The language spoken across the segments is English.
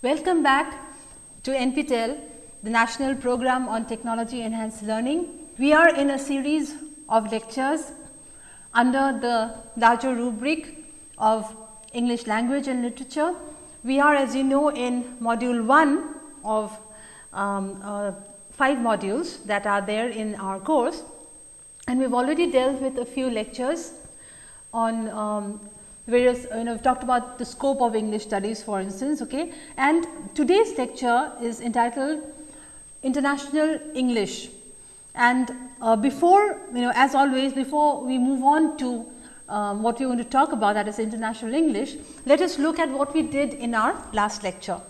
Welcome back to NPTEL, the National Program on Technology Enhanced Learning. We are in a series of lectures under the larger rubric of English language and literature. We are as you know in module 1 of um, uh, 5 modules that are there in our course and we have already dealt with a few lectures on um, various you know talked about the scope of English studies for instance okay and today's lecture is entitled international English and uh, before you know as always before we move on to um, what we are going to talk about that is international English let us look at what we did in our last lecture.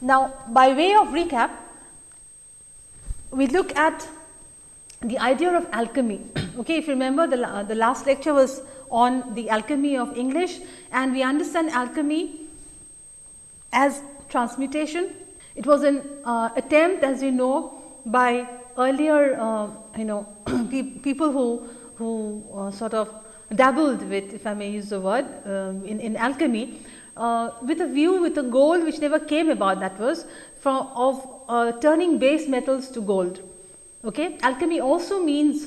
Now by way of recap we look at the idea of alchemy. okay, if you remember the, uh, the last lecture was on the alchemy of English and we understand alchemy as transmutation. It was an uh, attempt as you know by earlier uh, you know pe people who, who uh, sort of dabbled with if I may use the word um, in, in alchemy uh, with a view with a goal which never came about that was from of uh, turning base metals to gold. Okay. Alchemy also means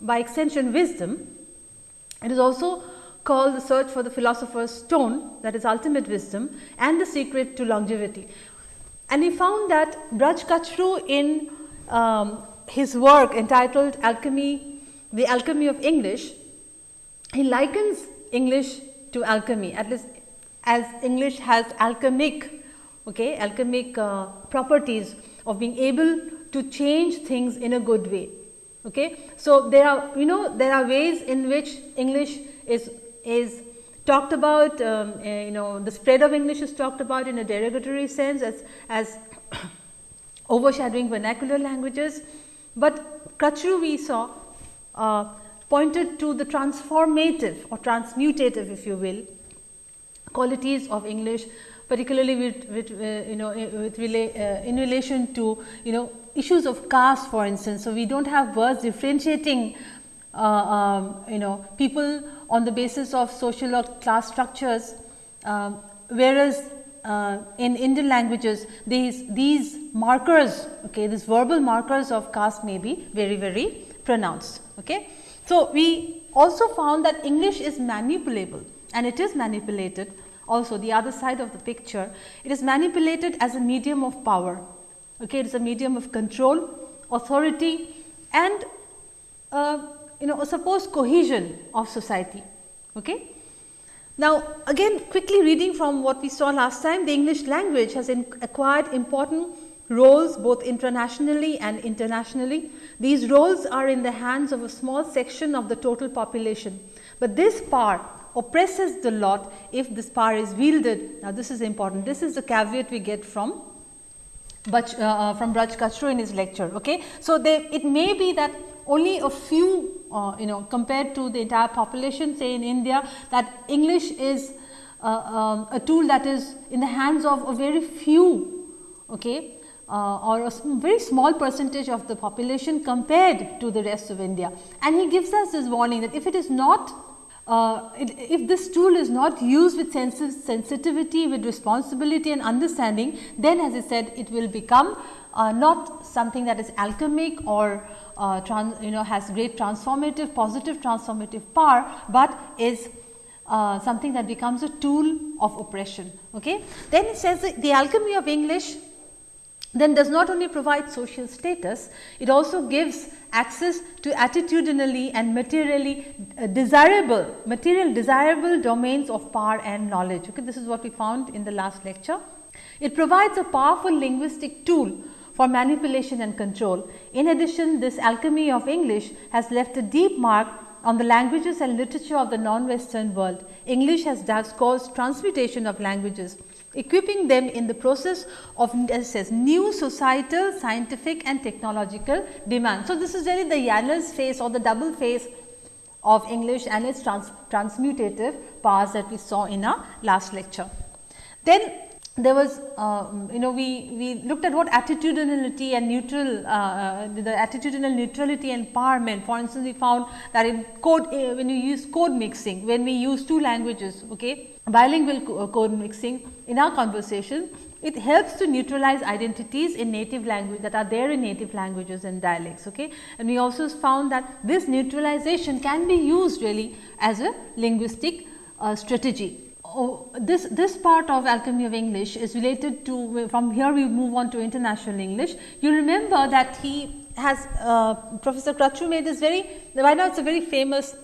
by extension wisdom. It is also called the search for the philosopher's stone that is ultimate wisdom and the secret to longevity. And he found that Braj Kachru in um, his work entitled Alchemy, the Alchemy of English, he likens English to alchemy at least as English has alchemic, okay, alchemic uh, properties of being able to change things in a good way. Okay. So, there are you know there are ways in which English is is talked about um, uh, you know the spread of English is talked about in a derogatory sense as as overshadowing vernacular languages, but Kachru we saw uh, pointed to the transformative or transmutative if you will qualities of English particularly with, with uh, you know with rela uh, in relation to you know issues of caste for instance. So, we do not have words differentiating uh, um, you know people on the basis of social or class structures, um, whereas uh, in Indian languages these these markers okay these verbal markers of caste may be very very pronounced. Okay. So, we also found that English is manipulable and it is manipulated also the other side of the picture. It is manipulated as a medium of power, okay? it is a medium of control, authority and uh, you know a supposed cohesion of society. Okay? Now, again quickly reading from what we saw last time, the English language has acquired important roles both internationally and internationally. These roles are in the hands of a small section of the total population, but this power oppresses the lot if this power is wielded. Now, this is important. This is the caveat we get from Bach, uh, uh, from Braj Kachru in his lecture. Okay. So, they, it may be that only a few uh, you know compared to the entire population say in India that English is uh, um, a tool that is in the hands of a very few okay, uh, or a very small percentage of the population compared to the rest of India. And he gives us this warning that if it is not uh, if this tool is not used with sensitivity, with responsibility and understanding, then as I said it will become uh, not something that is alchemic or uh, you know has great transformative positive transformative power, but is uh, something that becomes a tool of oppression. Okay? Then it says the alchemy of English then does not only provide social status, it also gives access to attitudinally and materially uh, desirable, material desirable domains of power and knowledge. Okay, this is what we found in the last lecture. It provides a powerful linguistic tool for manipulation and control. In addition, this alchemy of English has left a deep mark on the languages and literature of the non-western world. English has thus caused transmutation of languages equipping them in the process of says new societal, scientific and technological demand. So, this is really the Janus face or the double phase of English and its trans transmutative powers that we saw in our last lecture. Then there was uh, you know we, we looked at what attitudinality and neutral uh, uh, the attitudinal neutrality and power meant. For instance, we found that in code uh, when you use code mixing when we use two languages okay bilingual co code mixing in our conversation, it helps to neutralize identities in native language that are there in native languages and dialects. Okay? And we also found that this neutralization can be used really as a linguistic uh, strategy. Oh, this, this part of alchemy of English is related to from here we move on to international English. You remember that he has uh, Professor Kachru made this very right now it is a very famous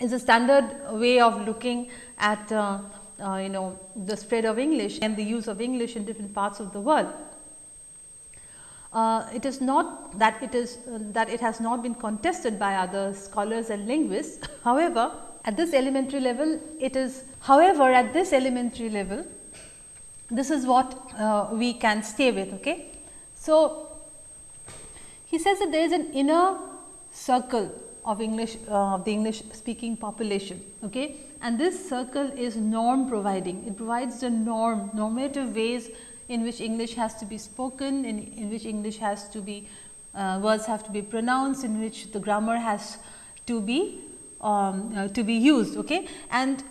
is a standard way of looking at uh, uh, you know the spread of English and the use of English in different parts of the world. Uh, it is not that it is uh, that it has not been contested by other scholars and linguists. However, at this elementary level it is however, at this elementary level this is what uh, we can stay with. Okay. So, he says that there is an inner circle of English uh, of the English speaking population. Okay and this circle is norm providing. It provides the norm, normative ways in which English has to be spoken, in, in which English has to be, uh, words have to be pronounced, in which the grammar has to be, um, uh, to be used. Okay? And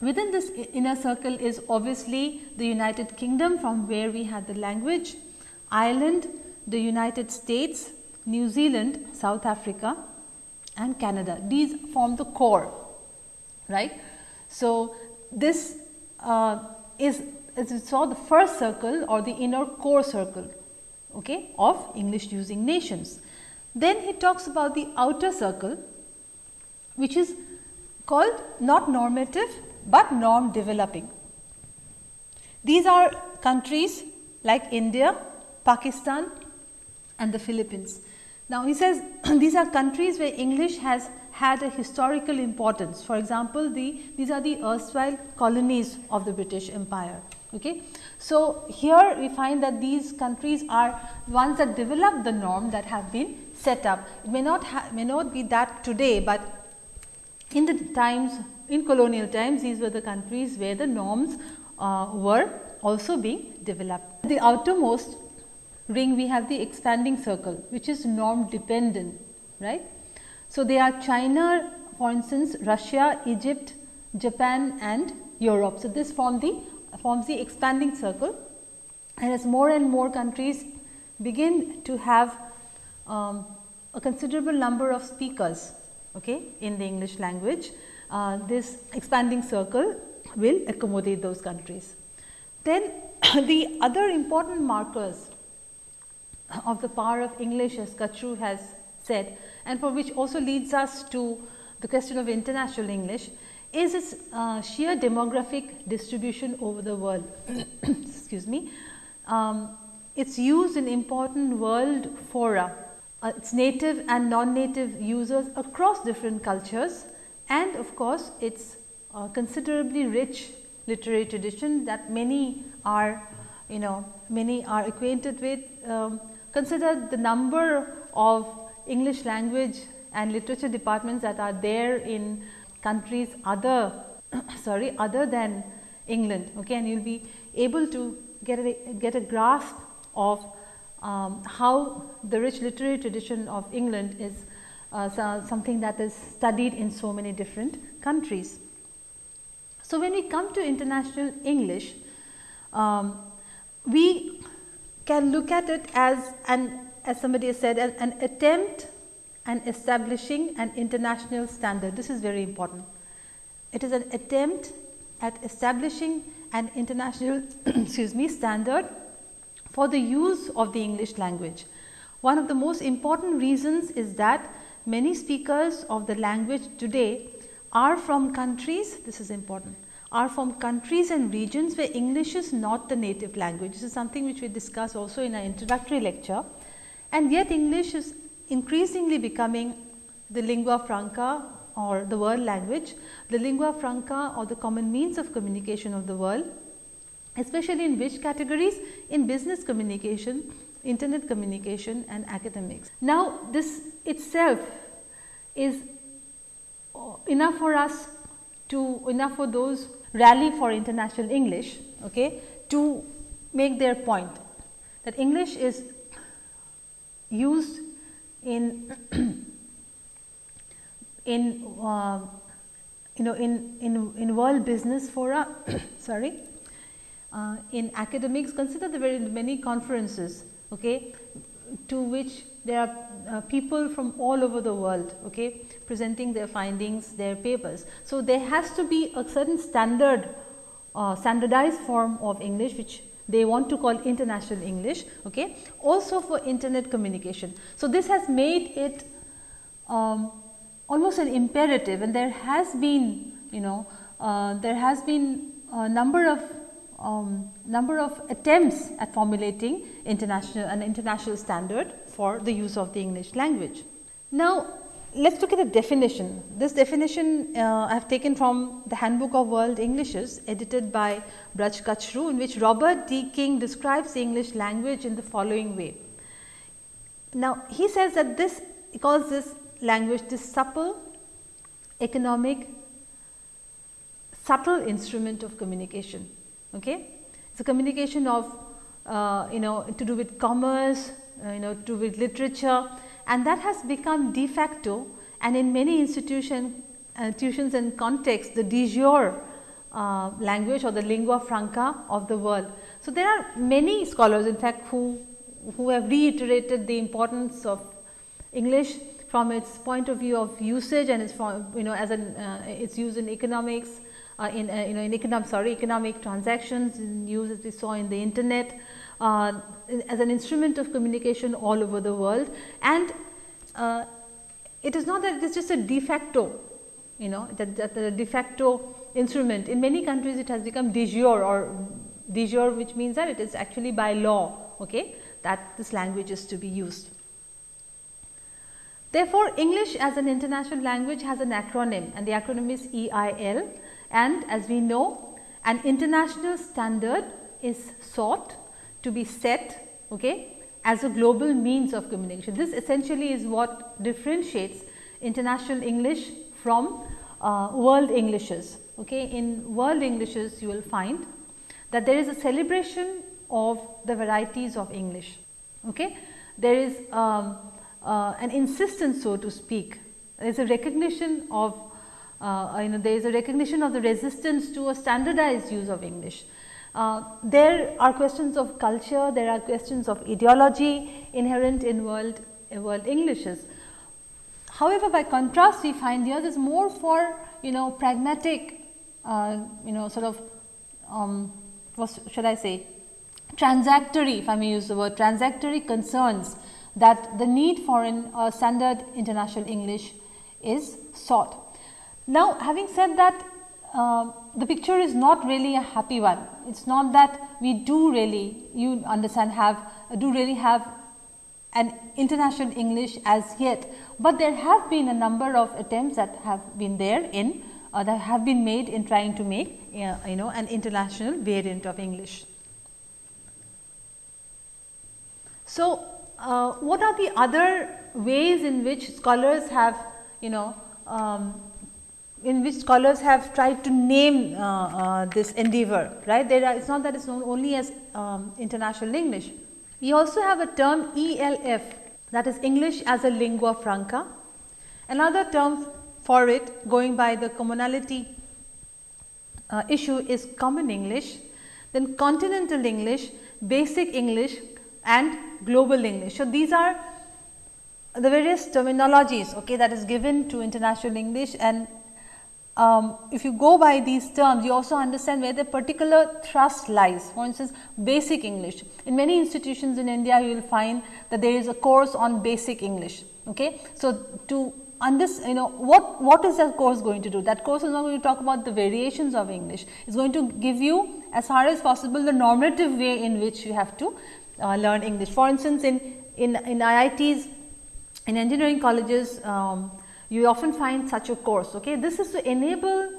within this inner circle is obviously the United Kingdom from where we had the language, Ireland, the United States, New Zealand, South Africa and Canada. These form the core right. So, this uh, is as we saw the first circle or the inner core circle okay, of English using nations. Then he talks about the outer circle which is called not normative, but norm developing. These are countries like India, Pakistan and the Philippines. Now, he says these are countries where English has had a historical importance. For example, the these are the erstwhile colonies of the British Empire. Okay. So, here we find that these countries are ones that develop the norm that have been set up. It may not may not be that today, but in the times in colonial times these were the countries where the norms uh, were also being developed. The outermost ring we have the expanding circle which is norm dependent right so, they are China for instance Russia, Egypt, Japan and Europe. So, this form the forms the expanding circle and as more and more countries begin to have um, a considerable number of speakers okay, in the English language, uh, this expanding circle will accommodate those countries. Then the other important markers of the power of English as Kachru has said and for which also leads us to the question of international English is its uh, sheer demographic distribution over the world. Excuse me. Um, its use in important world fora, uh, its native and non-native users across different cultures and of course, its uh, considerably rich literary tradition that many are you know many are acquainted with. Um, consider the number of English language and literature departments that are there in countries other sorry other than England okay and you will be able to get a get a grasp of um, how the rich literary tradition of England is uh, so something that is studied in so many different countries. So, when we come to international English, um, we can look at it as an as somebody has said an, an attempt and establishing an international standard. This is very important. It is an attempt at establishing an international excuse me standard for the use of the English language. One of the most important reasons is that many speakers of the language today are from countries, this is important, are from countries and regions where English is not the native language. This is something which we discuss also in our introductory lecture and yet English is increasingly becoming the lingua franca or the world language, the lingua franca or the common means of communication of the world, especially in which categories? In business communication, internet communication and academics. Now, this itself is enough for us to enough for those rally for international English okay, to make their point that English is used in in uh, you know in in in world business fora sorry uh, in academics consider the very many conferences okay, to which there are uh, people from all over the world okay, presenting their findings, their papers. So, there has to be a certain standard uh, standardized form of English which they want to call international English okay, also for internet communication. So, this has made it um, almost an imperative and there has been you know uh, there has been a number of um, number of attempts at formulating international an international standard for the use of the English language. Now, let us look at the definition. This definition uh, I have taken from the Handbook of World Englishes edited by Braj Kachru in which Robert D. King describes the English language in the following way. Now, he says that this he calls this language this supple, economic, subtle instrument of communication. Okay? It is a communication of uh, you know to do with commerce, uh, you know to do with literature and that has become de facto and in many institution, institutions and contexts the de jure uh, language or the lingua franca of the world. So, there are many scholars in fact who, who have reiterated the importance of English from its point of view of usage and its from you know as an uh, its use in economics uh, in uh, you know in economic sorry economic transactions in use as we saw in the internet uh, as an instrument of communication all over the world. And uh, it is not that it is just a de facto you know that, that the de facto instrument. In many countries it has become de jure or de jure which means that it is actually by law okay, that this language is to be used. Therefore, English as an international language has an acronym and the acronym is EIL and as we know an international standard is sought to be set okay, as a global means of communication. This essentially is what differentiates international English from uh, world Englishes. Okay. In world Englishes you will find that there is a celebration of the varieties of English. Okay. There is um, uh, an insistence so to speak, there is a recognition of uh, you know there is a recognition of the resistance to a standardized use of English. Uh, there are questions of culture, there are questions of ideology inherent in world, uh, world Englishes. However, by contrast we find here there is more for you know pragmatic uh, you know sort of um, what should I say transactory if I may use the word transactory concerns that the need for an standard international English is sought. Now, having said that uh, the picture is not really a happy one. It is not that we do really you understand have do really have an international English as yet, but there have been a number of attempts that have been there in uh, that have been made in trying to make uh, you know an international variant of English. So, uh, what are the other ways in which scholars have you know um, in which scholars have tried to name uh, uh, this endeavor, right. There are, it is not that it is known only as um, international English. We also have a term ELF that is English as a lingua franca. Another term for it going by the commonality uh, issue is common English, then continental English, basic English and global English. So, these are the various terminologies okay, that is given to international English and um, if you go by these terms, you also understand where the particular thrust lies. For instance, basic English. In many institutions in India, you will find that there is a course on basic English. Okay? So, to understand, you know, what, what is that course going to do? That course is not going to talk about the variations of English. It is going to give you as far as possible the normative way in which you have to uh, learn English. For instance, in, in, in IITs, in engineering colleges, um, you often find such a course. Okay? This is to enable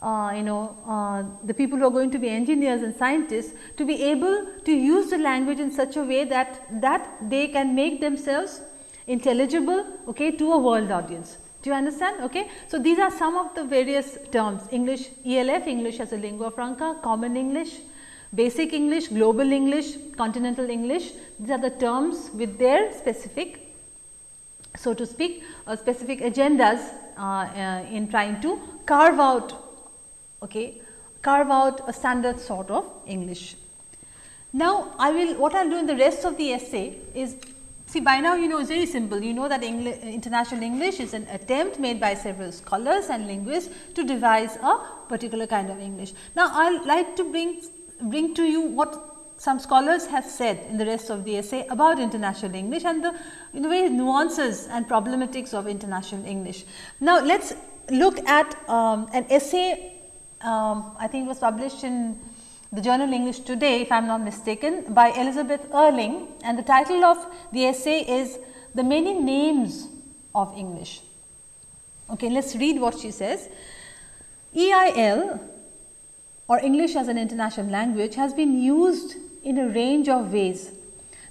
uh, you know uh, the people who are going to be engineers and scientists to be able to use the language in such a way that that they can make themselves intelligible okay, to a world audience. Do you understand? Okay. So, these are some of the various terms English ELF, English as a lingua franca, common English, basic English, global English, continental English. These are the terms with their specific so to speak uh, specific agendas uh, uh, in trying to carve out okay, carve out a standard sort of English. Now, I will what I will do in the rest of the essay is see by now you know it is very simple you know that English, international English is an attempt made by several scholars and linguists to devise a particular kind of English. Now, I will like to bring bring to you what some scholars have said in the rest of the essay about international English and the in the way nuances and problematics of international English. Now, let us look at um, an essay um, I think was published in the journal English Today if I am not mistaken by Elizabeth Erling and the title of the essay is The Many Names of English. Okay, let us read what she says. EIL or English as an international language has been used in a range of ways.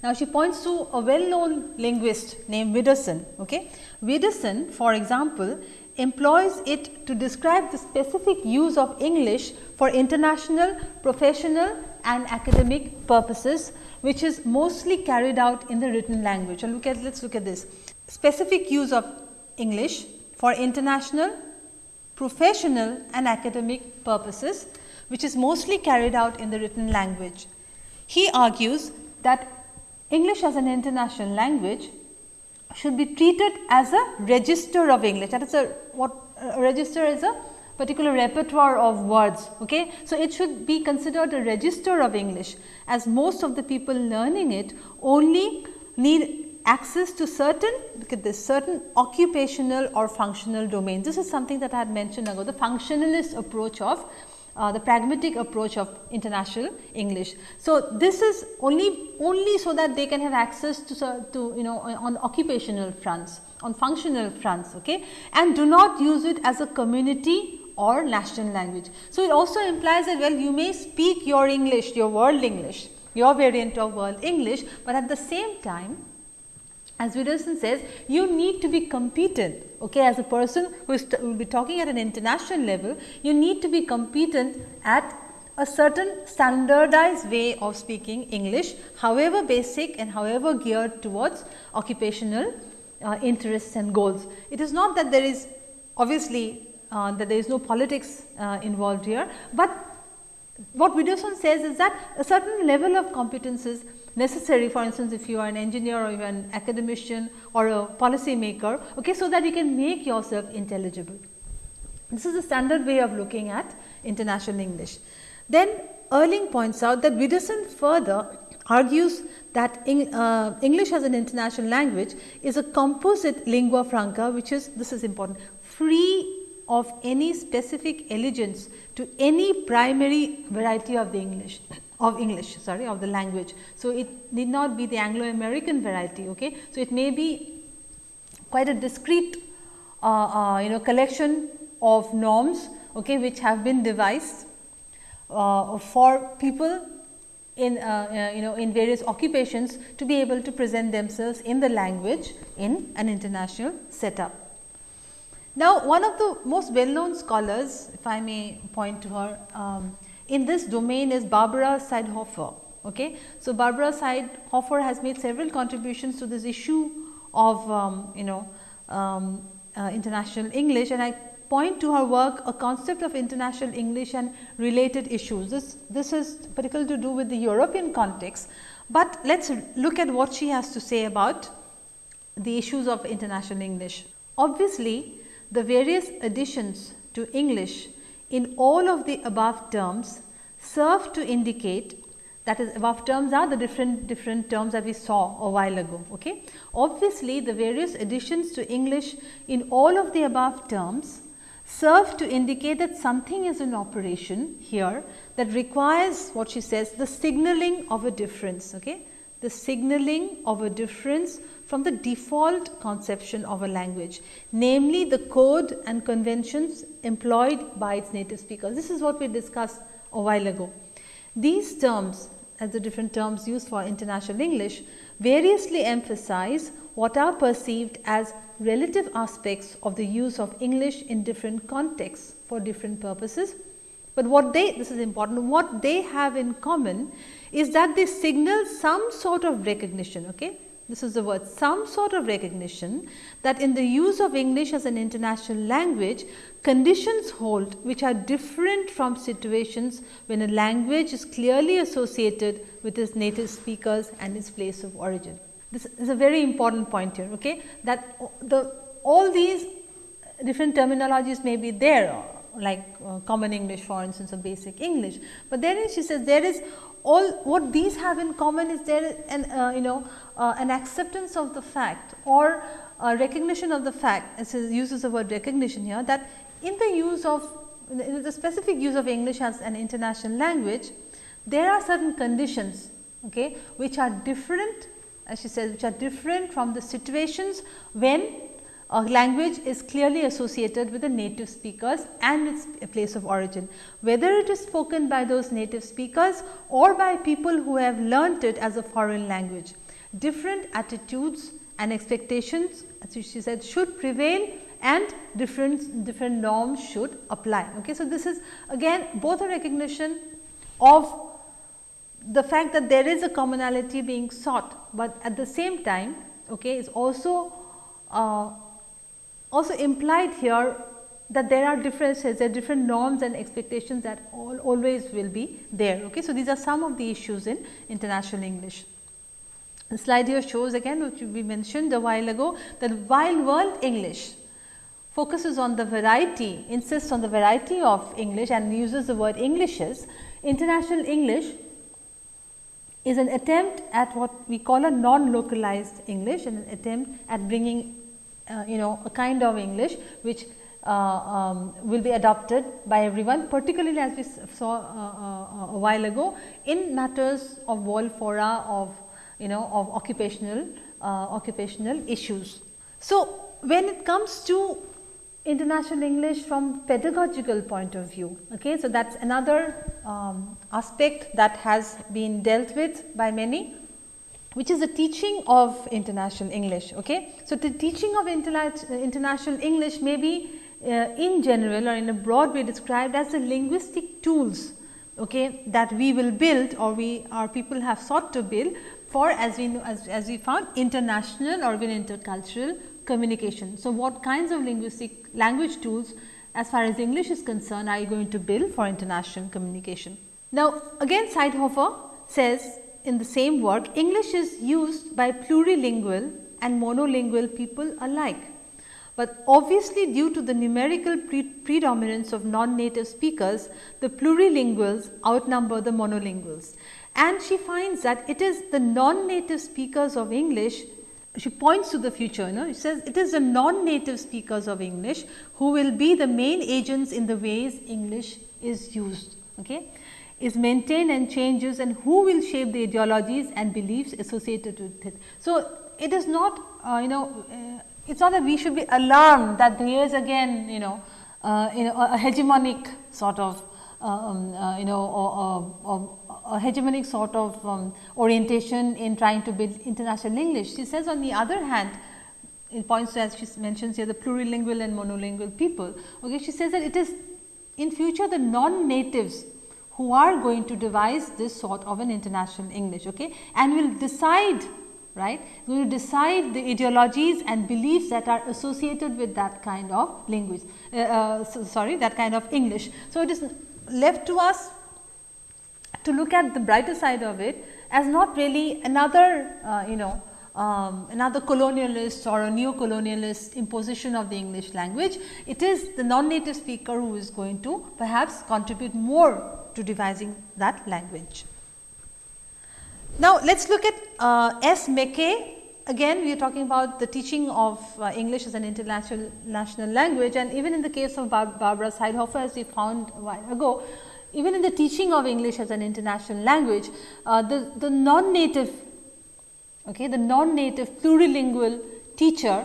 Now, she points to a well known linguist named Widdowson. Okay. Widdowson for example, employs it to describe the specific use of English for international, professional and academic purposes, which is mostly carried out in the written language. And look at let us look at this specific use of English for international, professional and academic purposes, which is mostly carried out in the written language. He argues that English as an international language should be treated as a register of English that is a what a register is a particular repertoire of words. Okay. So, it should be considered a register of English as most of the people learning it only need access to certain look at this certain occupational or functional domains. This is something that I had mentioned ago the functionalist approach of uh, the pragmatic approach of international English. So, this is only only so that they can have access to, to you know on occupational fronts on functional fronts okay and do not use it as a community or national language. So, it also implies that well you may speak your English your world English your variant of world English, but at the same time as Widdowson says, you need to be competent okay, as a person who is will be talking at an international level, you need to be competent at a certain standardized way of speaking English, however basic and however geared towards occupational uh, interests and goals. It is not that there is obviously uh, that there is no politics uh, involved here, but what Widdowson says is that a certain level of competences necessary for instance, if you are an engineer or you are an academician or a policy maker, okay, so that you can make yourself intelligible. This is the standard way of looking at international English. Then Erling points out that Widdowson further argues that uh, English as an international language is a composite lingua franca which is this is important free of any specific allegiance to any primary variety of the English of English sorry of the language. So, it need not be the Anglo American variety. Okay. So, it may be quite a discrete uh, uh, you know collection of norms okay, which have been devised uh, for people in uh, uh, you know in various occupations to be able to present themselves in the language in an international setup. Now, one of the most well known scholars if I may point to her um, in this domain is Barbara Seidlhofer. Okay. So, Barbara Seidlhofer has made several contributions to this issue of um, you know um, uh, international English and I point to her work a concept of international English and related issues. This, this is particularly to do with the European context, but let us look at what she has to say about the issues of international English. Obviously, the various additions to English in all of the above terms serve to indicate that is above terms are the different different terms that we saw a while ago. Okay. Obviously, the various additions to English in all of the above terms serve to indicate that something is in operation here that requires what she says the signaling of a difference. Okay. The signaling of a difference from the default conception of a language, namely the code and conventions employed by its native speakers. This is what we discussed a while ago. These terms as the different terms used for international English variously emphasize what are perceived as relative aspects of the use of English in different contexts for different purposes. But what they this is important what they have in common is that they signal some sort of recognition okay this is the word, some sort of recognition that in the use of English as an international language, conditions hold which are different from situations when a language is clearly associated with its native speakers and its place of origin. This is a very important point here, okay? that the all these different terminologies may be there like uh, common English for instance or basic English, but then she says there is all what these have in common is there an uh, you know uh, an acceptance of the fact or recognition of the fact as it uses the word recognition here that in the use of in the specific use of English as an international language there are certain conditions okay, which are different as she says which are different from the situations when a language is clearly associated with the native speakers and its place of origin. Whether it is spoken by those native speakers or by people who have learnt it as a foreign language. Different attitudes and expectations as she said should prevail and different different norms should apply. Okay. So, this is again both a recognition of the fact that there is a commonality being sought, but at the same time okay, is also uh, also implied here that there are differences, there are different norms and expectations that all, always will be there. Okay. So, these are some of the issues in international English. The slide here shows again which we mentioned a while ago that while world English focuses on the variety, insists on the variety of English and uses the word Englishes, international English is an attempt at what we call a non-localized English and an attempt at bringing uh, you know a kind of English which uh, um, will be adopted by everyone particularly as we saw uh, uh, a while ago in matters of world fora of you know of occupational uh, occupational issues. So, when it comes to international English from pedagogical point of view. Okay. So, that is another um, aspect that has been dealt with by many which is the teaching of international English. Okay? So, the teaching of international English may be uh, in general or in a broad way described as the linguistic tools okay, that we will build or we our people have sought to build for as we know as, as we found international or even intercultural communication. So, what kinds of linguistic language tools as far as English is concerned are you going to build for international communication. Now, again Seidlhofer says in the same work, English is used by plurilingual and monolingual people alike. But obviously, due to the numerical pre predominance of non-native speakers, the plurilinguals outnumber the monolinguals. And she finds that it is the non-native speakers of English, she points to the future, you know, she says it is the non-native speakers of English who will be the main agents in the ways English is used. Okay is maintained and changes and who will shape the ideologies and beliefs associated with it. So, it is not uh, you know uh, it is not that we should be alarmed that there is again you know, uh, you know a, hegemonic sort of um, uh, you know a hegemonic sort of um, orientation in trying to build international English. She says on the other hand it points to as she mentions here the plurilingual and monolingual people. Okay, she says that it is in future the non-natives who are going to devise this sort of an international English okay, and will decide right to decide the ideologies and beliefs that are associated with that kind of language uh, uh, so, sorry that kind of English. So, it is left to us to look at the brighter side of it as not really another uh, you know um, another colonialist or a neo-colonialist imposition of the English language. It is the non-native speaker who is going to perhaps contribute more to devising that language. Now, let us look at uh, S. McKay. Again, we are talking about the teaching of uh, English as an international national language and even in the case of Bar Barbara Seidlhofer as we found a while ago, even in the teaching of English as an international language, uh, the, the non-native, okay, the non-native plurilingual teacher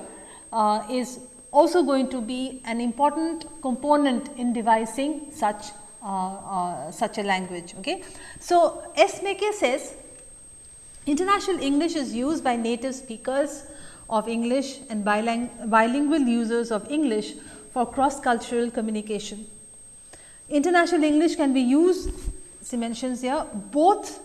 uh, is also going to be an important component in devising such Uh, uh, such a language. Okay. So, S. McKay says international English is used by native speakers of English and biling bilingual users of English for cross cultural communication. International English can be used, she mentions here, both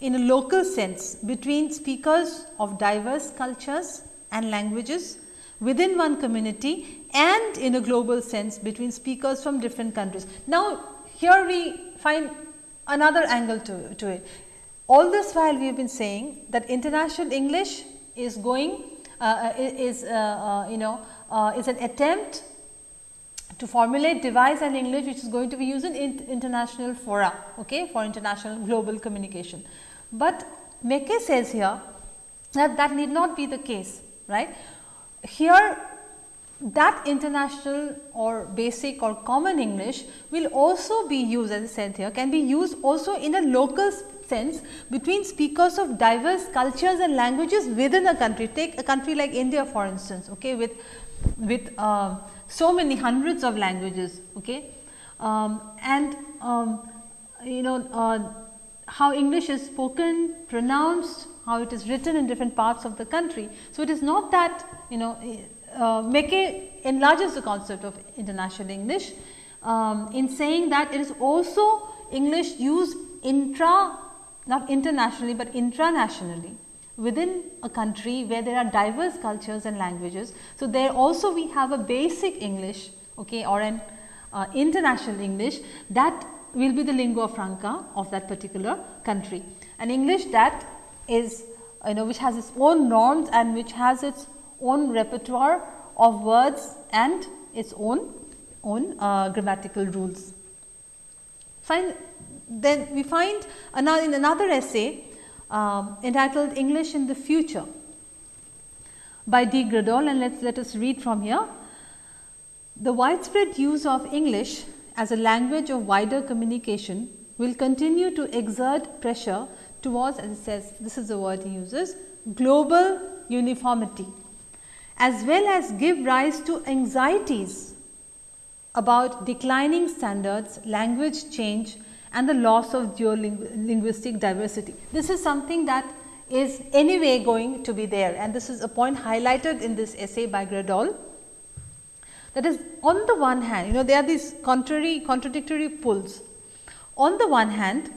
in a local sense between speakers of diverse cultures and languages within one community and in a global sense between speakers from different countries. Now, here we find another angle to, to it. All this while we have been saying that international English is going uh, uh is uh, uh, you know uh, is an attempt to formulate devise an English which is going to be used in international fora okay, for international global communication. But McKay says here that that need not be the case right. Here that international or basic or common English will also be used as I said here can be used also in a local sense between speakers of diverse cultures and languages within a country. Take a country like India for instance okay, with, with uh, so many hundreds of languages okay. Um, and um, you know uh, how English is spoken, pronounced, how it is written in different parts of the country. So, it is not that you know uh, enlarges the concept of international English um, in saying that it is also English used intra not internationally, but intranationally within a country where there are diverse cultures and languages. So, there also we have a basic English okay, or an uh, international English that will be the lingua franca of that particular country. An English that is you know which has its own norms and which has its own repertoire of words and its own own uh, grammatical rules. Fine. Then we find another in another essay um, entitled English in the Future by D. Graddol and let let us read from here. The widespread use of English as a language of wider communication will continue to exert pressure towards as it says this is the word he uses global uniformity as well as give rise to anxieties about declining standards, language change and the loss of geolinguistic diversity. This is something that is anyway going to be there and this is a point highlighted in this essay by Graddol. That is on the one hand, you know there are these contrary contradictory pulls. On the one hand,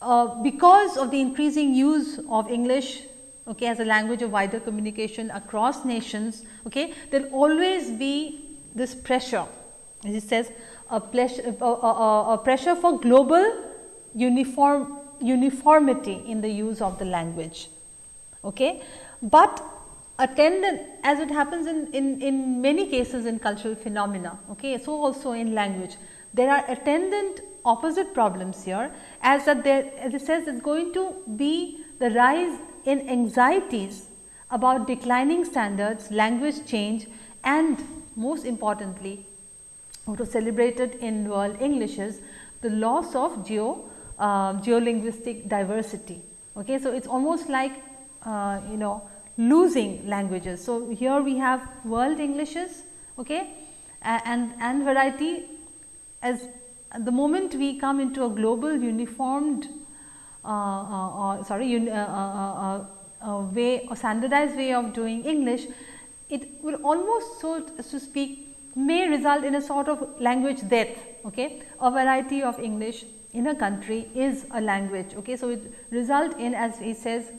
uh, because of the increasing use of English okay, as a language of wider communication across nations, okay, there will always be this pressure as it says a, pleasure, a, a, a pressure for global uniform uniformity in the use of the language. Okay. But attendant as it happens in, in, in many cases in cultural phenomena, okay, so also in language, there are attendant opposite problems here as that there as it says it is going to be the rise in anxieties about declining standards, language change and most importantly what was celebrated in world English is the loss of geo uh, geolinguistic diversity. Okay. So, it is almost like uh, you know losing languages. So, here we have world Englishes okay, and, and variety as the moment we come into a global uniformed uh, uh, uh, sorry way or standardized way of doing English, it will almost so to speak may result in a sort of language death. Okay? A variety of English in a country is a language. Okay? So, it result in as he says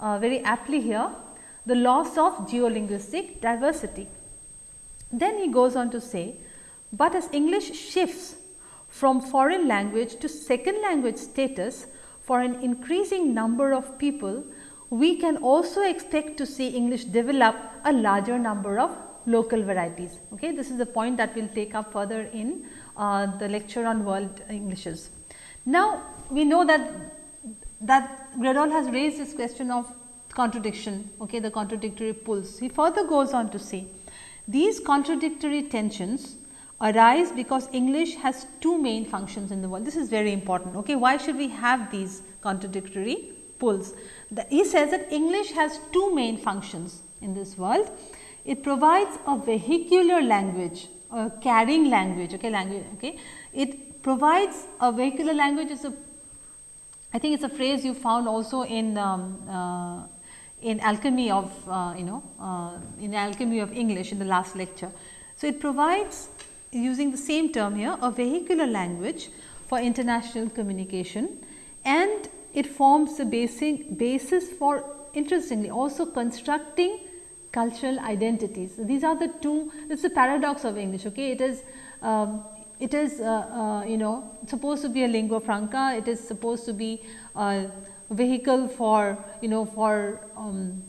uh, very aptly here the loss of geolinguistic diversity. Then he goes on to say, but as English shifts from foreign language to second language status for an increasing number of people, we can also expect to see English develop a larger number of local varieties. Okay? This is the point that we will take up further in uh, the lecture on world Englishes. Now, we know that that Graddol has raised this question of contradiction, okay, the contradictory pulls. He further goes on to say, these contradictory tensions arise because English has two main functions in the world. This is very important. Okay. Why should we have these contradictory pulls? The, he says that English has two main functions in this world. It provides a vehicular language, a carrying language, okay, language, okay. It provides a vehicular language is a, I think it is a phrase you found also in, um, uh, in alchemy of, uh, you know, uh, in alchemy of English in the last lecture. So, it provides using the same term here a vehicular language for international communication. And it forms the basic basis for interestingly also constructing cultural identities. So, these are the two it is the paradox of English okay? It is um, it is uh, uh, you know supposed to be a lingua franca. It is supposed to be a vehicle for you know for um,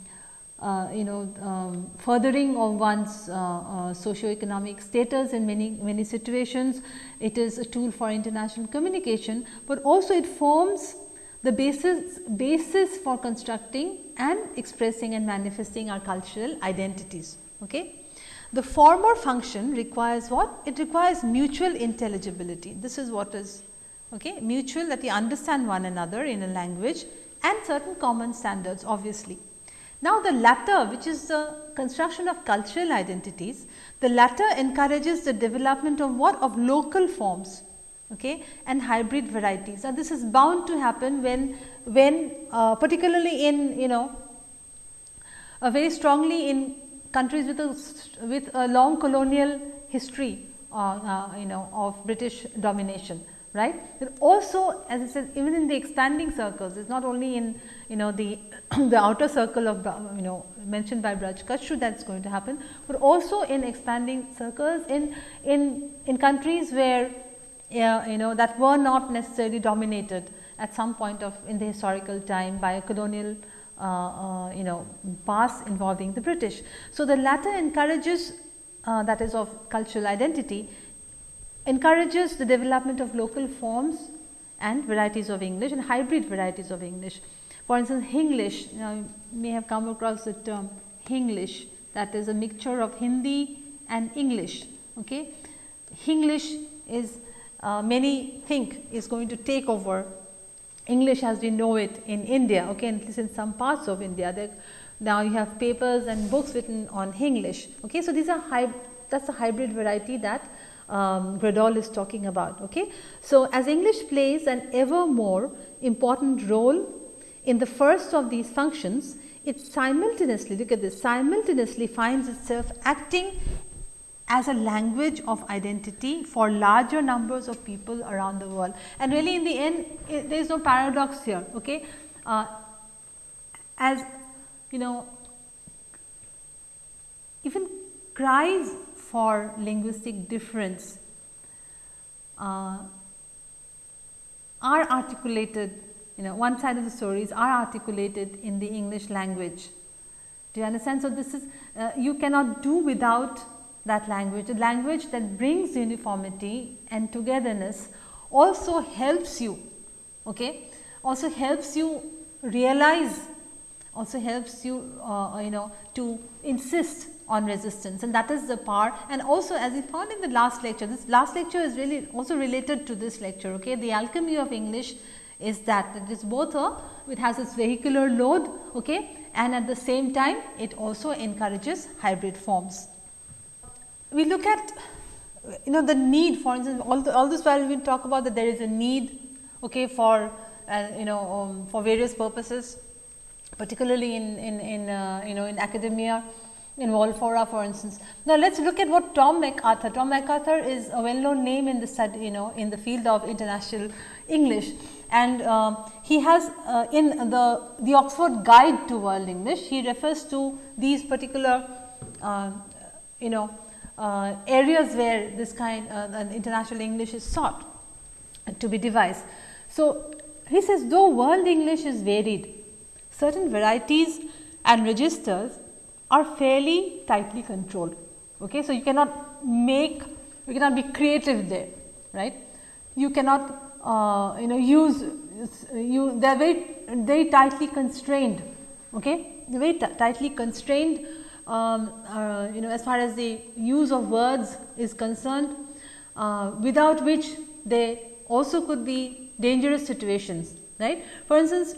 uh, you know um, furthering of one's uh, uh, socio-economic status in many many situations. It is a tool for international communication, but also it forms the basis basis for constructing and expressing and manifesting our cultural identities. Okay. The former function requires what? It requires mutual intelligibility. This is what is okay, mutual that we understand one another in a language and certain common standards obviously. Now, the latter which is the construction of cultural identities, the latter encourages the development of what? Of local forms okay, and hybrid varieties. Now, this is bound to happen when, when uh, particularly in you know uh, very strongly in countries with a, with a long colonial history uh, uh you know of British domination right. But also as I said even in the expanding circles it is not only in you know the the outer circle of you know mentioned by Braj Kachru that is going to happen, but also in expanding circles in in in countries where you know that were not necessarily dominated at some point of in the historical time by a colonial uh, uh, you know past involving the British. So, the latter encourages uh, that is of cultural identity encourages the development of local forms and varieties of English and hybrid varieties of English. For instance, Hinglish you, you may have come across the term Hinglish that is a mixture of Hindi and English. Okay. Hinglish is uh, many think is going to take over English as we know it in India, okay, at least in some parts of India. Now you have papers and books written on Hinglish. Okay, so these are that's a hybrid variety that um, Graddol is talking about. Okay, so as English plays an ever more important role in the first of these functions, it simultaneously look at this simultaneously finds itself acting as a language of identity for larger numbers of people around the world. And really in the end it, there is no paradox here. Okay? Uh, as you know even cries for linguistic difference uh, are articulated you know one side of the stories are articulated in the English language. Do you understand? So, this is uh, you cannot do without that language, a language that brings uniformity and togetherness also helps you, okay, also helps you realize, also helps you, uh, you know, to insist on resistance and that is the power and also as we found in the last lecture, this last lecture is really also related to this lecture, okay. The alchemy of English is that it is both a, it has its vehicular load, okay, and at the same time it also encourages hybrid forms. We look at you know the need for instance all, the, all this while we talk about that there is a need okay for uh, you know um, for various purposes particularly in in, in uh, you know in academia in Volfora for instance. Now, let us look at what Tom McArthur, Tom McArthur is a well known name in the study you know in the field of international English and uh, he has uh, in the, the Oxford Guide to World English, he refers to these particular uh, you know uh, areas where this kind uh, international English is sought to be devised. So, he says though world English is varied, certain varieties and registers are fairly tightly controlled. Okay? So, you cannot make, you cannot be creative there, right. You cannot uh, you know use, you they are very, very tightly constrained, okay? very tightly constrained um, uh, you know as far as the use of words is concerned uh, without which they also could be dangerous situations right. For instance,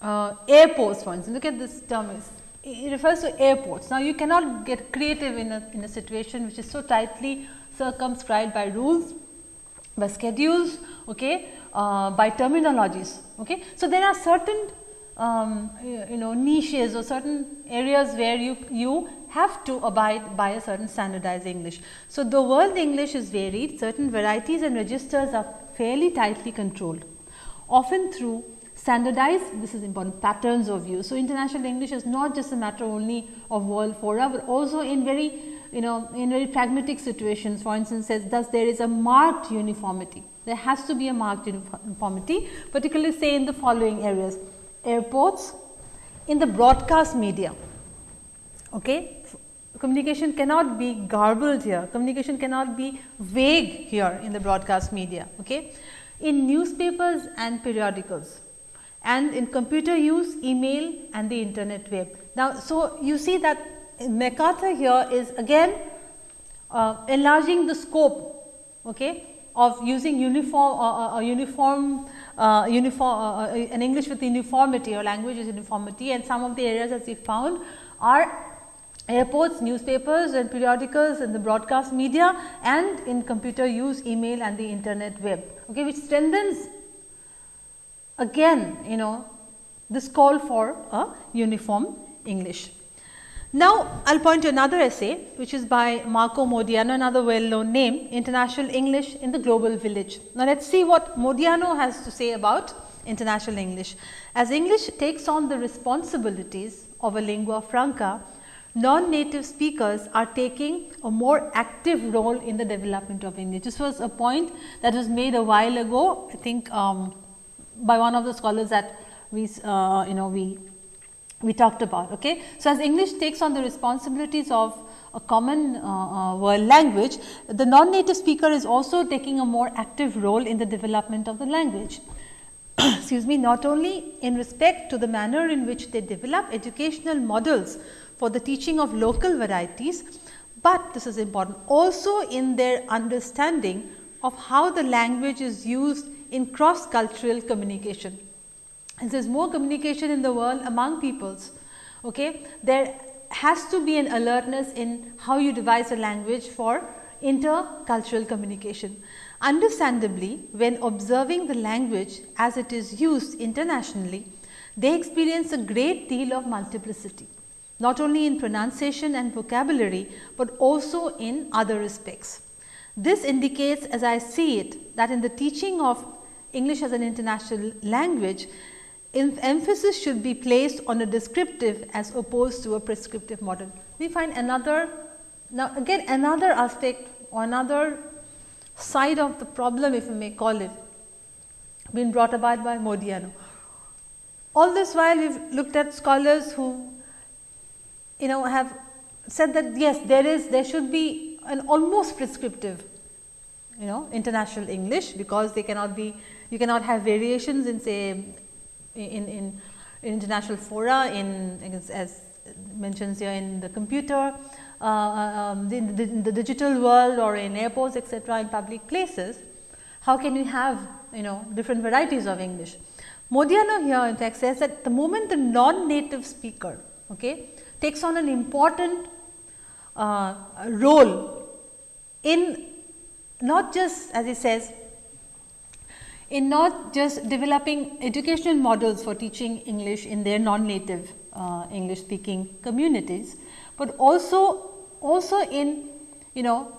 uh, airports for instance look at this term is it refers to airports. Now, you cannot get creative in a, in a situation which is so tightly circumscribed by rules, by schedules, okay, uh, by terminologies. Okay. So, there are certain um, you know niches or certain areas where you, you have to abide by a certain standardized English. So, the world English is varied, certain varieties and registers are fairly tightly controlled, often through standardized, this is important patterns of use. So, international English is not just a matter only of world fora, but also in very you know in very pragmatic situations for instance says thus there is a marked uniformity. There has to be a marked uniformity particularly say in the following areas. Airports in the broadcast media okay communication cannot be garbled here. Communication cannot be vague here in the broadcast media okay? In newspapers and periodicals and in computer use, email and the internet web. Now, so you see that McArthur here is again uh, enlarging the scope okay, of using uniform uh, uh, uniform uh, uniform uh, an English with uniformity or language with uniformity and some of the areas as we found are airports, newspapers and periodicals in the broadcast media and in computer use, email and the internet web, okay, which strengthens again you know this call for a uniform English. Now, I will point to another essay which is by Marco Modiano another well known name International English in the Global Village. Now, let us see what Modiano has to say about international English. As English takes on the responsibilities of a lingua franca, non-native speakers are taking a more active role in the development of English. This was a point that was made a while ago, I think um, by one of the scholars that we uh, you know we we talked about. Okay. So, as English takes on the responsibilities of a common uh, uh, world language, the non-native speaker is also taking a more active role in the development of the language. Excuse me, not only in respect to the manner in which they develop educational models for the teaching of local varieties, but this is important also in their understanding of how the language is used in cross cultural communication. There is more communication in the world among peoples, okay, there has to be an alertness in how you devise a language for intercultural communication. Understandably, when observing the language as it is used internationally, they experience a great deal of multiplicity, not only in pronunciation and vocabulary, but also in other respects. This indicates as I see it that in the teaching of English as an international language, emphasis should be placed on a descriptive as opposed to a prescriptive model. We find another, now again another aspect or another side of the problem if you may call it, been brought about by Modiano. All this while we have looked at scholars who you know have said that yes there is there should be an almost prescriptive you know international English because they cannot be you cannot have variations in say in, in, international fora in as mentions here in the computer, uh, um, the, the, the, digital world or in airports etc., in public places, how can we have you know different varieties of English. Modiano here in fact says that the moment the non-native speaker okay, takes on an important uh, role in not just as he says in not just developing educational models for teaching English in their non-native uh, English speaking communities, but also also in you know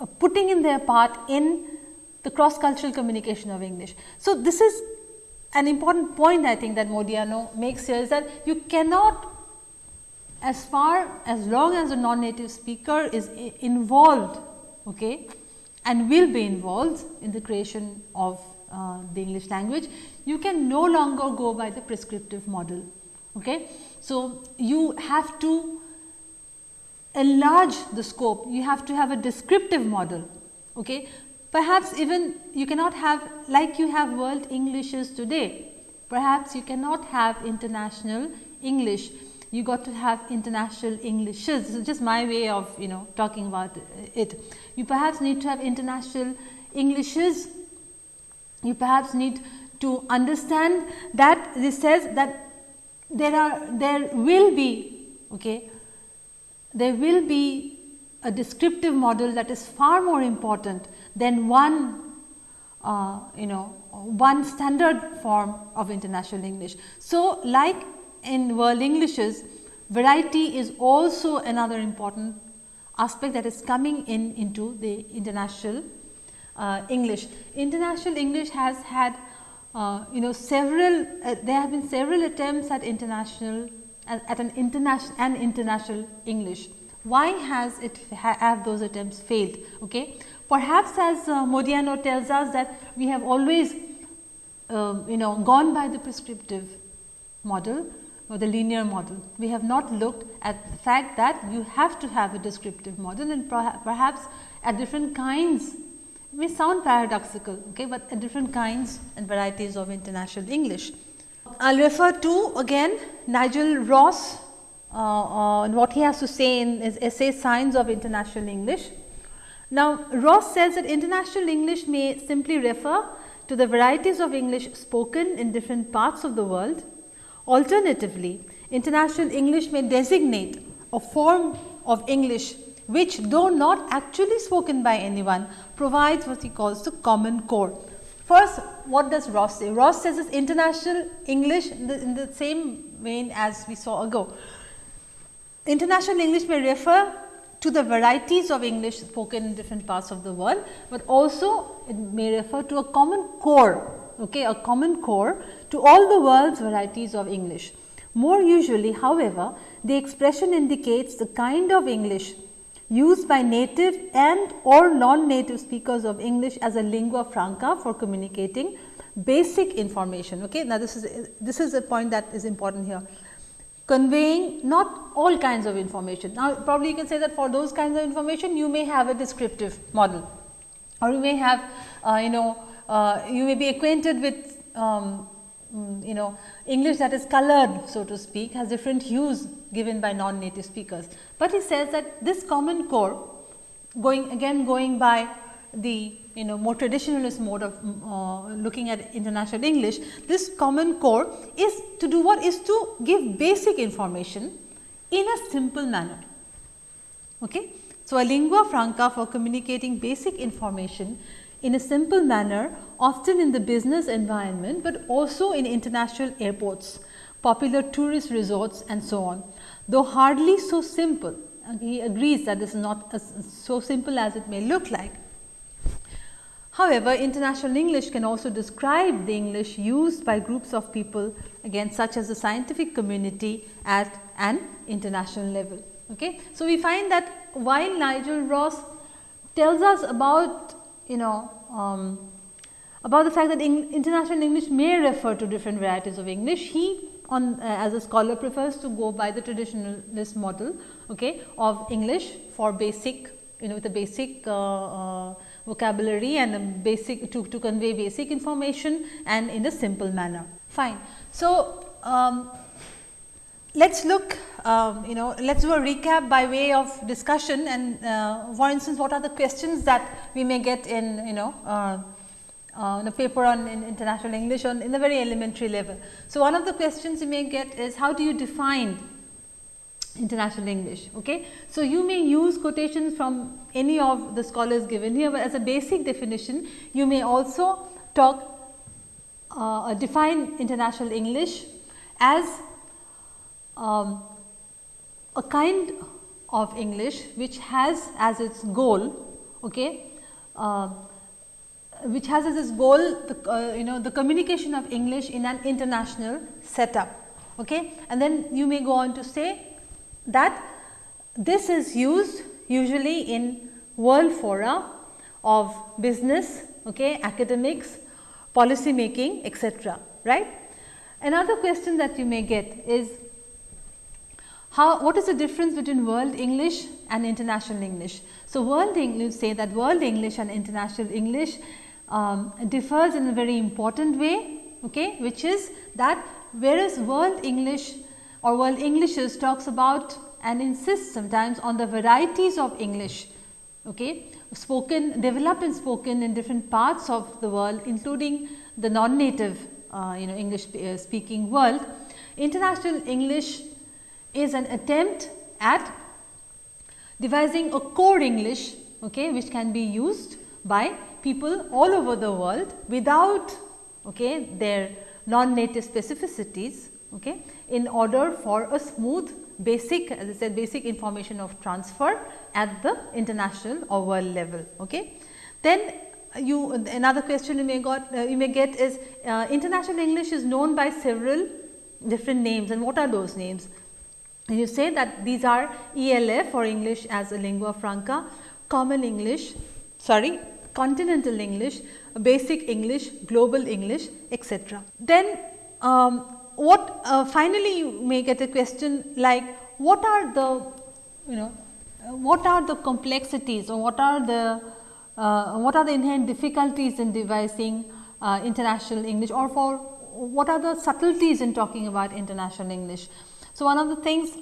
uh, putting in their part in the cross cultural communication of English. So, this is an important point I think that Modiano makes here is that you cannot as far as long as a non-native speaker is involved okay, and will be involved in the creation of uh, the English language, you can no longer go by the prescriptive model. Okay? So, you have to enlarge the scope, you have to have a descriptive model. Okay? Perhaps even you cannot have like you have world Englishes today, perhaps you cannot have international English, you got to have international Englishes. This is just my way of you know talking about it. You perhaps need to have international Englishes you perhaps need to understand that this says that there are there will be okay there will be a descriptive model that is far more important than one uh, you know one standard form of international English. So, like in world Englishes variety is also another important aspect that is coming in into the international uh, English. International English has had uh, you know several uh, there have been several attempts at international at, at an international and international English. Why has it ha have those attempts failed? Okay. Perhaps as uh, Modiano tells us that we have always um, you know gone by the prescriptive model or the linear model. We have not looked at the fact that you have to have a descriptive model and perhaps at different kinds may sound paradoxical, okay, but different kinds and varieties of international English. I will refer to again Nigel Ross uh, uh, what he has to say in his essay Signs of International English. Now, Ross says that international English may simply refer to the varieties of English spoken in different parts of the world. Alternatively, international English may designate a form of English which though not actually spoken by anyone provides what he calls the common core. First what does Ross say? Ross says it's international English in the, in the same vein as we saw ago. International English may refer to the varieties of English spoken in different parts of the world, but also it may refer to a common core, okay, a common core to all the world's varieties of English. More usually, however, the expression indicates the kind of English used by native and or non-native speakers of English as a lingua franca for communicating basic information. Okay? Now, this is this is a point that is important here conveying not all kinds of information. Now, probably you can say that for those kinds of information you may have a descriptive model or you may have uh, you know uh, you may be acquainted with um, mm, you know English that is colored so to speak has different hues given by non-native speakers. But he says that this common core going again going by the you know more traditionalist mode of uh, looking at international English, this common core is to do what is to give basic information in a simple manner. Okay? So, a lingua franca for communicating basic information in a simple manner often in the business environment, but also in international airports, popular tourist resorts and so on. Though hardly so simple, he agrees that this is not so simple as it may look like. However, international English can also describe the English used by groups of people again such as the scientific community at an international level. Okay. So, we find that while Nigel Ross tells us about you know um, about the fact that international English may refer to different varieties of English, he on uh, as a scholar prefers to go by the traditionalist model okay, of English for basic you know with a basic uh, uh, vocabulary and a basic to, to convey basic information and in a simple manner. Fine. So, um, let us look um, you know let us do a recap by way of discussion and uh, for instance, what are the questions that we may get in you know uh, uh, in a paper on in international English on in the very elementary level. So, one of the questions you may get is how do you define international English. Okay. So, you may use quotations from any of the scholars given here, but as a basic definition you may also talk uh, define international English as um, a kind of English which has as its goal okay, uh, which has as its goal the uh, you know the communication of English in an international setup okay. and then you may go on to say that this is used usually in world fora of business, okay, academics, policy making etc. right. Another question that you may get is how what is the difference between world English and international English. So, world English say that world English and international English um, differs in a very important way okay, which is that whereas world English or world Englishes talks about and insists sometimes on the varieties of English okay, spoken developed and spoken in different parts of the world including the non-native uh, you know English uh, speaking world. International English is an attempt at devising a core English okay, which can be used by people all over the world without okay, their non-native specificities okay, in order for a smooth basic as I said basic information of transfer at the international or world level. Okay. Then you another question you may got uh, you may get is uh, international English is known by several different names and what are those names? You say that these are ELF or English as a lingua franca, common English, sorry, continental English, basic English, global English, etc. Then um, what uh, finally you may get a question like what are the you know what are the complexities or what are the uh, what are the inherent difficulties in devising uh, international English or for what are the subtleties in talking about international English. So, one of the things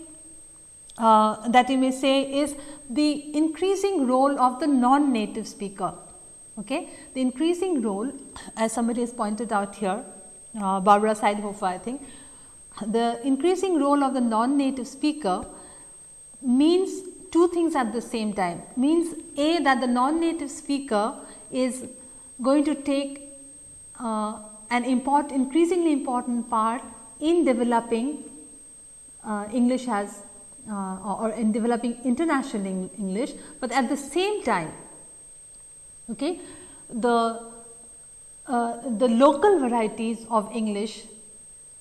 uh, that you may say is the increasing role of the non-native speaker. Okay? The increasing role as somebody has pointed out here, uh, Barbara Seidlhofer I think, the increasing role of the non-native speaker means two things at the same time means a that the non-native speaker is going to take uh, an important increasingly important part in developing English as uh, or in developing international English, but at the same time okay, the uh, the local varieties of English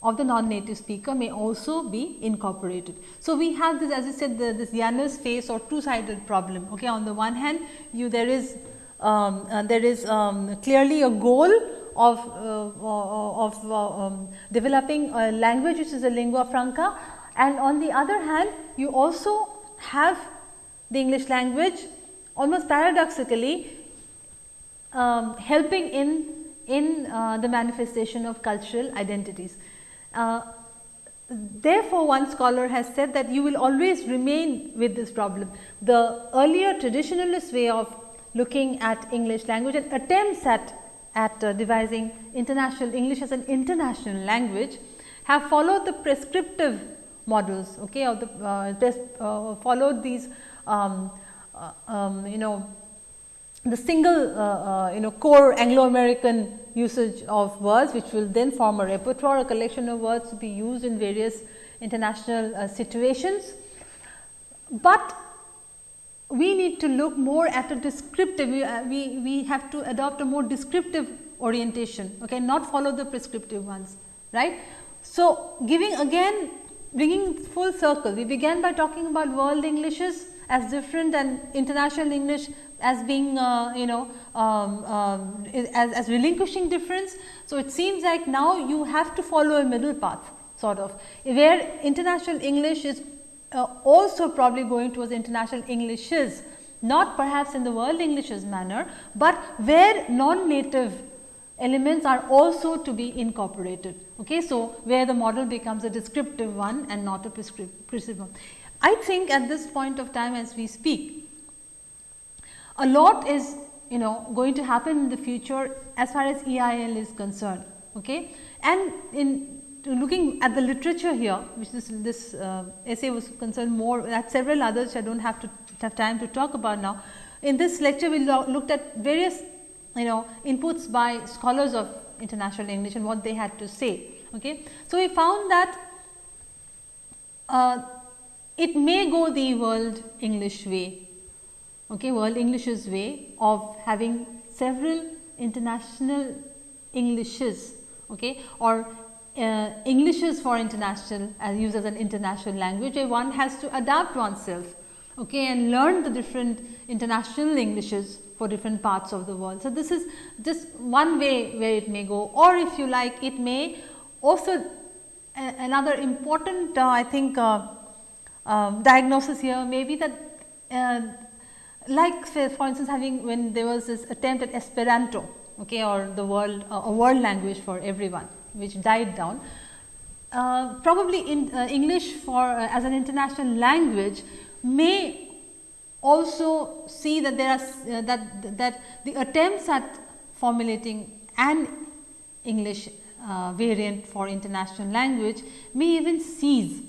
of the non-native speaker may also be incorporated. So, we have this as I said the, this Janus face or two sided problem. Okay. On the one hand you there is um, uh, there is um, clearly a goal of, uh, of uh, um, developing a language which is a lingua franca and on the other hand you also have the English language almost paradoxically um, helping in in uh, the manifestation of cultural identities. Uh, therefore, one scholar has said that you will always remain with this problem. The earlier traditionalist way of looking at English language and attempts at, at uh, devising international English as an international language have followed the prescriptive models okay, or the uh, uh followed these um, uh, um, you know the single uh, uh, you know core Anglo American usage of words which will then form a repertoire a collection of words to be used in various international situations. But we need to look more at a descriptive we, we, we have to adopt a more descriptive orientation okay not follow the prescriptive ones right. So, giving again bringing full circle we began by talking about world Englishes as different and international English as being uh, you know um, um, as, as relinquishing difference. So, it seems like now you have to follow a middle path sort of where international English is uh, also probably going towards international Englishes not perhaps in the world Englishes manner, but where non-native elements are also to be incorporated. Okay. So, where the model becomes a descriptive one and not a prescriptive one. I think at this point of time as we speak, a lot is you know going to happen in the future as far as EIL is concerned. Okay? And in looking at the literature here, which this, this uh, essay was concerned more, at several others I do not have to have time to talk about now. In this lecture, we looked at various you know inputs by scholars of international English and what they had to say. Okay? So, we found that uh, it may go the world English way okay, world English's way of having several international Englishes okay, or uh, Englishes for international as used as an international language where one has to adapt oneself okay, and learn the different international Englishes for different parts of the world. So, this is just one way where it may go or if you like it may also another important uh, I think uh, um, diagnosis here may be that uh, like say for instance having when there was this attempt at Esperanto okay, or the world uh, a world language for everyone which died down. Uh, probably in uh, English for uh, as an international language may also see that there are uh, that that the attempts at formulating an English uh, variant for international language may even cease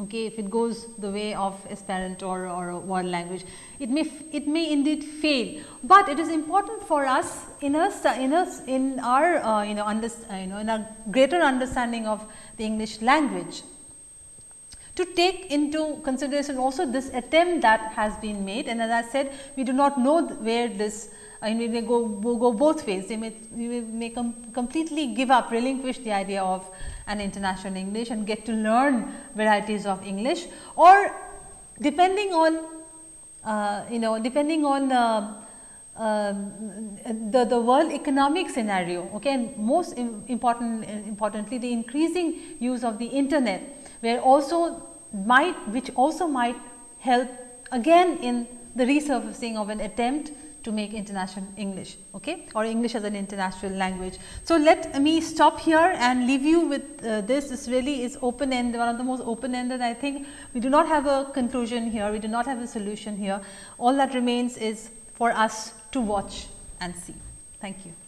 okay, if it goes the way of Esperanto or, or a world language. It may, it may indeed fail, but it is important for us in us, in us, in our, uh, you know, under, uh, you know, in our greater understanding of the English language to take into consideration also this attempt that has been made. And as I said we do not know where this I mean they go, go both ways. They may, they may com completely give up relinquish the idea of an international English and get to learn varieties of English. Or depending on uh, you know depending on uh, the, the world economic scenario okay and most important importantly the increasing use of the internet where also might which also might help again in the resurfacing of an attempt to make international English okay or English as an international language. So, let me stop here and leave you with uh, this. This really is open ended one of the most open ended I think. We do not have a conclusion here. We do not have a solution here. All that remains is for us to watch and see. Thank you.